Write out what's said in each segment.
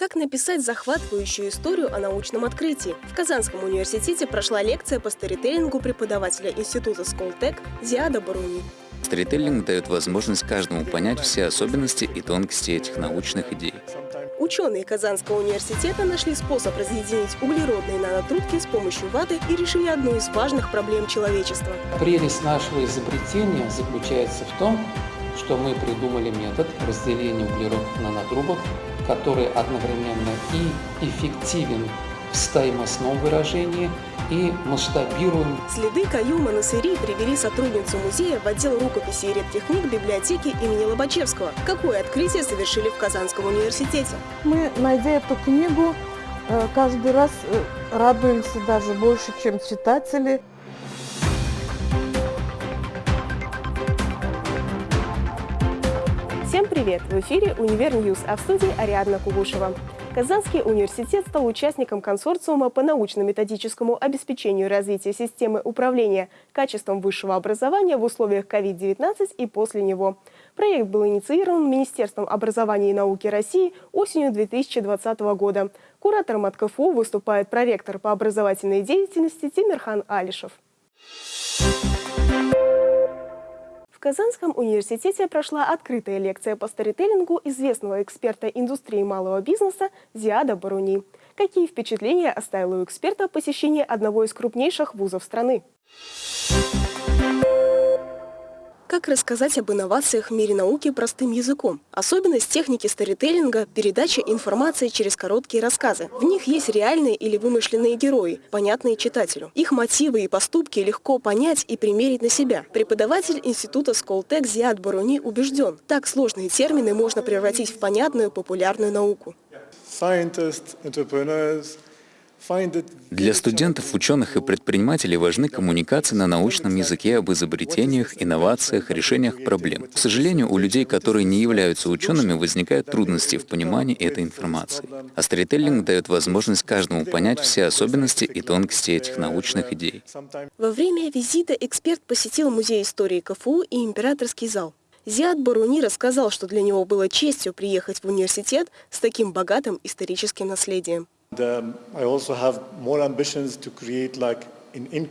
Как написать захватывающую историю о научном открытии? В Казанском университете прошла лекция по старителлингу преподавателя Института Сколтек Зиада Баруни. Старителлинг дает возможность каждому понять все особенности и тонкости этих научных идей. Ученые Казанского университета нашли способ разъединить углеродные нанотрубки с помощью ваты и решили одну из важных проблем человечества. Прелесть нашего изобретения заключается в том, что мы придумали метод разделения углеродных нанотрубок который одновременно и эффективен в стоимостном выражении, и масштабируем. Следы Каюма Насыри привели сотрудницу музея в отдел рукописи и редких книг библиотеки имени Лобачевского. Какое открытие совершили в Казанском университете? Мы, найдя эту книгу, э, каждый раз э, радуемся даже больше, чем читатели. Всем привет! В эфире «Univer News», а в студии Ариадна Кугушева. Казанский университет стал участником консорциума по научно-методическому обеспечению развития системы управления качеством высшего образования в условиях COVID-19 и после него. Проект был инициирован Министерством образования и науки России осенью 2020 года. Куратором от КФУ выступает проректор по образовательной деятельности Тимирхан Алишев. В Казанском университете прошла открытая лекция по старителлингу известного эксперта индустрии малого бизнеса Зиада Баруни. Какие впечатления оставило у эксперта посещение одного из крупнейших вузов страны? Как рассказать об инновациях в мире науки простым языком? Особенность техники старителлинга – передача информации через короткие рассказы. В них есть реальные или вымышленные герои, понятные читателю. Их мотивы и поступки легко понять и примерить на себя. Преподаватель института Сколтек Зиад Баруни убежден, так сложные термины можно превратить в понятную популярную науку. Scientists, entrepreneurs, для студентов, ученых и предпринимателей важны коммуникации на научном языке об изобретениях, инновациях, решениях проблем. К сожалению, у людей, которые не являются учеными, возникают трудности в понимании этой информации. А сторителлинг дает возможность каждому понять все особенности и тонкости этих научных идей. Во время визита эксперт посетил Музей истории КФУ и Императорский зал. Зиад Баруни рассказал, что для него было честью приехать в университет с таким богатым историческим наследием.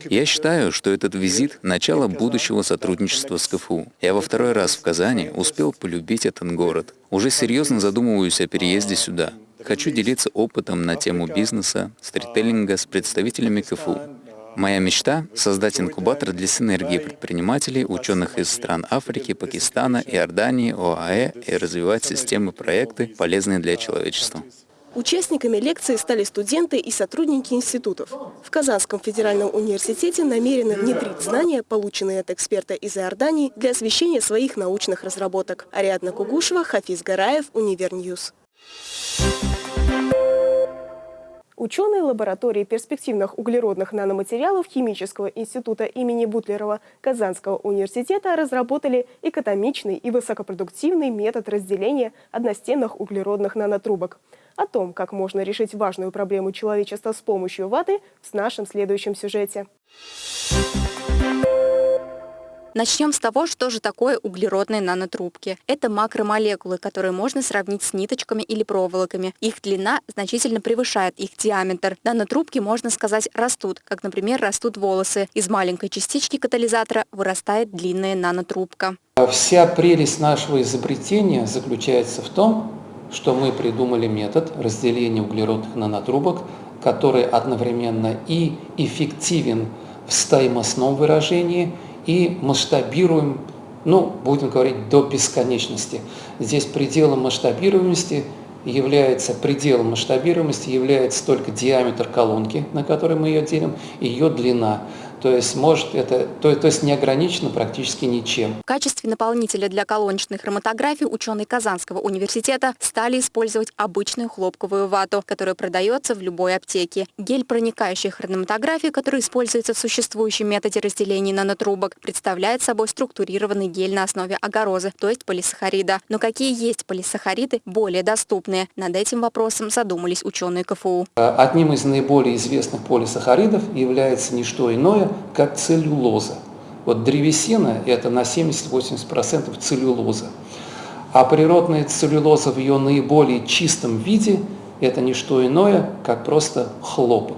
Я считаю, что этот визит – начало будущего сотрудничества с КФУ. Я во второй раз в Казани успел полюбить этот город. Уже серьезно задумываюсь о переезде сюда. Хочу делиться опытом на тему бизнеса, стрителлинга с представителями КФУ. Моя мечта – создать инкубатор для синергии предпринимателей, ученых из стран Африки, Пакистана, Иордании, ОАЭ и развивать системы проекты, полезные для человечества. Участниками лекции стали студенты и сотрудники институтов. В Казанском федеральном университете намерены внедрить знания, полученные от эксперта из Иордании, для освещения своих научных разработок. Ариадна Кугушева, Хафиз Гараев, Univer News. Ученые лаборатории перспективных углеродных наноматериалов Химического института имени Бутлерова Казанского университета разработали экономичный и высокопродуктивный метод разделения одностенных углеродных нанотрубок. О том, как можно решить важную проблему человечества с помощью ваты, в нашем следующем сюжете. Начнем с того, что же такое углеродные нанотрубки. Это макромолекулы, которые можно сравнить с ниточками или проволоками. Их длина значительно превышает их диаметр. Нанотрубки, можно сказать, растут, как, например, растут волосы. Из маленькой частички катализатора вырастает длинная нанотрубка. Вся прелесть нашего изобретения заключается в том, что мы придумали метод разделения углеродных нанотрубок, который одновременно и эффективен в стоимостном выражении, и масштабируем, ну, будем говорить, до бесконечности. Здесь пределом масштабируемости является пределом масштабируемости является только диаметр колонки, на которой мы ее делим, и ее длина. То есть может это, то, то есть не ограничено практически ничем. В качестве наполнителя для колоночной хроматографии ученые Казанского университета стали использовать обычную хлопковую вату, которая продается в любой аптеке. Гель проникающей хроматографии, который используется в существующем методе разделения нанотрубок, представляет собой структурированный гель на основе агарозы, то есть полисахарида. Но какие есть полисахариды более доступные? Над этим вопросом задумались ученые КФУ. Одним из наиболее известных полисахаридов является не что иное, как целлюлоза. Вот древесина – это на 70-80% целлюлоза. А природная целлюлоза в ее наиболее чистом виде – это не что иное, как просто хлопок.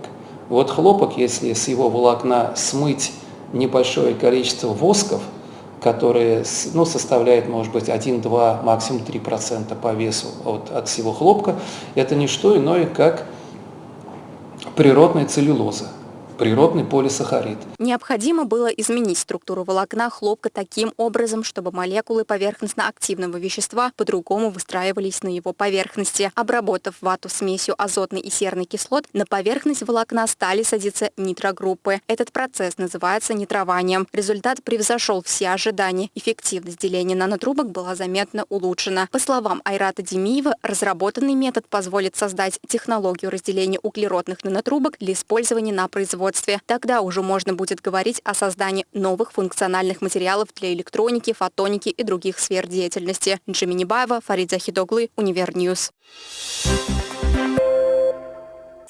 Вот хлопок, если с его волокна смыть небольшое количество восков, которые ну, составляет, может быть, 1-2, максимум 3% по весу от, от всего хлопка, это не что иное, как природная целлюлоза природный полисахарид. Необходимо было изменить структуру волокна хлопка таким образом, чтобы молекулы поверхностно-активного вещества по-другому выстраивались на его поверхности. Обработав вату смесью азотной и серной кислот, на поверхность волокна стали садиться нитрогруппы. Этот процесс называется нитрованием. Результат превзошел все ожидания. Эффективность деления нанотрубок была заметно улучшена. По словам Айрата Демиева, разработанный метод позволит создать технологию разделения углеродных нанотрубок для использования на производстве производстве. Тогда уже можно будет говорить о создании новых функциональных материалов для электроники, фотоники и других сфер деятельности. Джимми Небаева, Фарид Захидоглы, Univer News.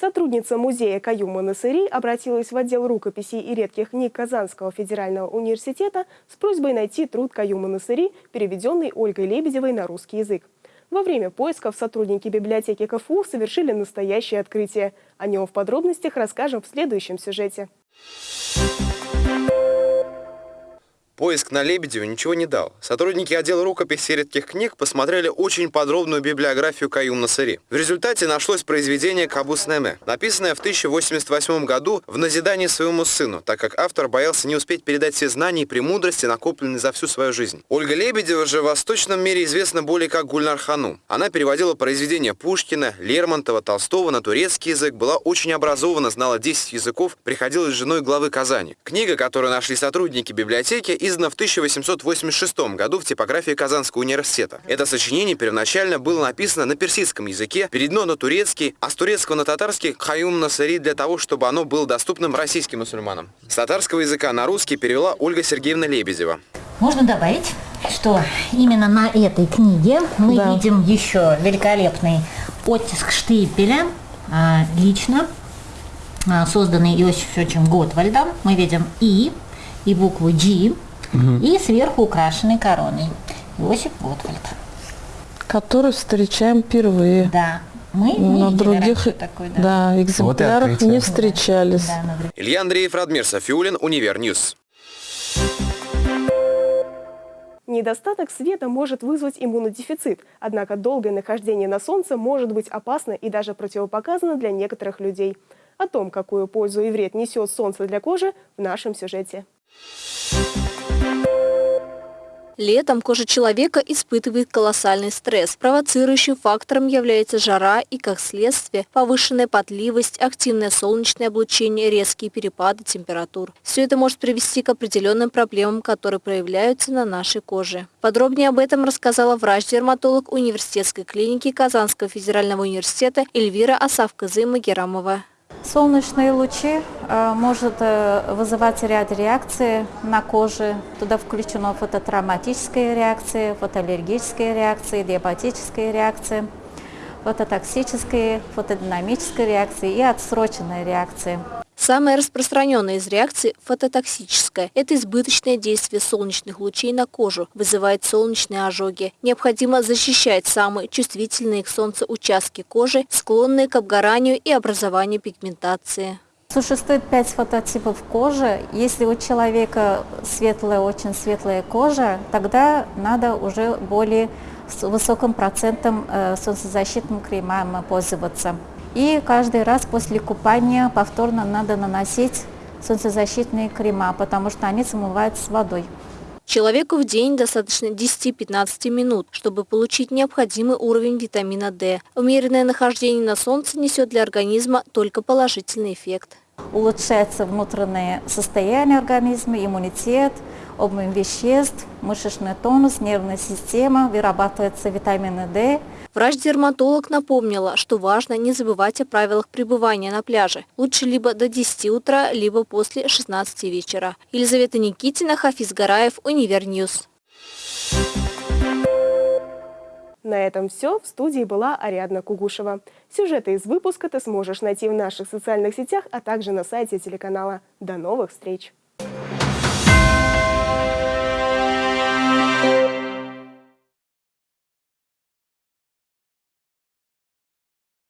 Сотрудница музея Каюма Насыри обратилась в отдел рукописей и редких книг Казанского федерального университета с просьбой найти труд Каюма Насыри, переведенный Ольгой Лебедевой на русский язык. Во время поисков сотрудники библиотеки КФУ совершили настоящее открытие. О нем в подробностях расскажем в следующем сюжете. Поиск на Лебедеве ничего не дал. Сотрудники отдела рукописи редких книг посмотрели очень подробную библиографию Каюм Насыри. В результате нашлось произведение «Кабус Неме», написанное в 1088 году в назидании своему сыну, так как автор боялся не успеть передать все знания и премудрости, накопленные за всю свою жизнь. Ольга Лебедева же в восточном мире известна более как Гульнар Хану. Она переводила произведения Пушкина, Лермонтова, Толстого на турецкий язык, была очень образована, знала 10 языков, приходилась женой главы Казани. Книга, которую нашли сотрудники библиотеки, издана в 1886 году в типографии Казанского университета. Это сочинение первоначально было написано на персидском языке, переведено на турецкий, а с турецкого на татарский «Хаюм Насари» для того, чтобы оно было доступным российским мусульманам. С татарского языка на русский перевела Ольга Сергеевна Лебедева. Можно добавить, что именно на этой книге мы да. видим еще великолепный оттиск штепеля, а, лично а, созданный Иосифовичем Готвальдом. Мы видим «И» и букву «G», угу. и сверху украшенной короной. Иосиф Готвальд. Который встречаем впервые. Да. Мы на других такой, да. Да, экземплярах вот не встречались. Да, да, Илья Андреев, Радмир Сафиуллин, Univer News. Недостаток света может вызвать иммунодефицит, однако долгое нахождение на солнце может быть опасно и даже противопоказано для некоторых людей. О том, какую пользу и вред несет солнце для кожи, в нашем сюжете. Летом кожа человека испытывает колоссальный стресс. Провоцирующим фактором является жара и, как следствие, повышенная потливость, активное солнечное облучение, резкие перепады температур. Все это может привести к определенным проблемам, которые проявляются на нашей коже. Подробнее об этом рассказала врач-дерматолог университетской клиники Казанского федерального университета Эльвира Асавказы-Магерамова. Солнечные лучи э, может э, вызывать ряд реакций на коже. Туда включено фототравматические реакции, фотоаллергические реакции, диабетические реакции, фототоксические, фотодинамические реакции и отсроченные реакции. Самая распространенная из реакций – фототоксическая. Это избыточное действие солнечных лучей на кожу, вызывает солнечные ожоги. Необходимо защищать самые чувствительные к солнцу участки кожи, склонные к обгоранию и образованию пигментации. Существует пять фототипов кожи. Если у человека светлая, очень светлая кожа, тогда надо уже более с высоким процентом э, солнцезащитным кремом пользоваться. И каждый раз после купания повторно надо наносить солнцезащитные крема, потому что они смываются с водой. Человеку в день достаточно 10-15 минут, чтобы получить необходимый уровень витамина D. Умеренное нахождение на солнце несет для организма только положительный эффект. Улучшается внутреннее состояние организма, иммунитет, обмен веществ, мышечный тонус, нервная система, вырабатывается витамин D, Врач-дерматолог напомнила, что важно не забывать о правилах пребывания на пляже. Лучше либо до 10 утра, либо после 16 вечера. Елизавета Никитина, Хафиз Гараев, Univer News. На этом все. В студии была Ариадна Кугушева. Сюжеты из выпуска ты сможешь найти в наших социальных сетях, а также на сайте телеканала. До новых встреч!